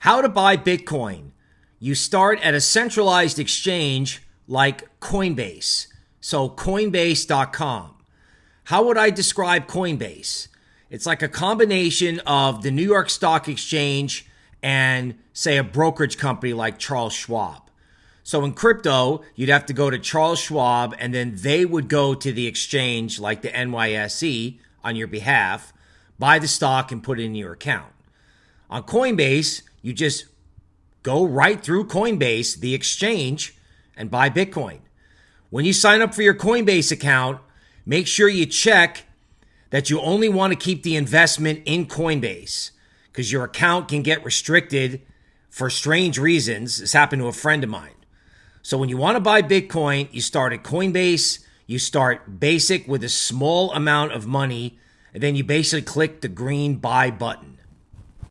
How to buy Bitcoin. You start at a centralized exchange like Coinbase. So, Coinbase.com. How would I describe Coinbase? It's like a combination of the New York Stock Exchange and, say, a brokerage company like Charles Schwab. So in crypto, you'd have to go to Charles Schwab and then they would go to the exchange like the NYSE on your behalf, buy the stock and put it in your account. On Coinbase, you just go right through Coinbase, the exchange, and buy Bitcoin. When you sign up for your Coinbase account, make sure you check that you only want to keep the investment in Coinbase because your account can get restricted for strange reasons. This happened to a friend of mine. So when you want to buy Bitcoin, you start at Coinbase, you start basic with a small amount of money, and then you basically click the green buy button.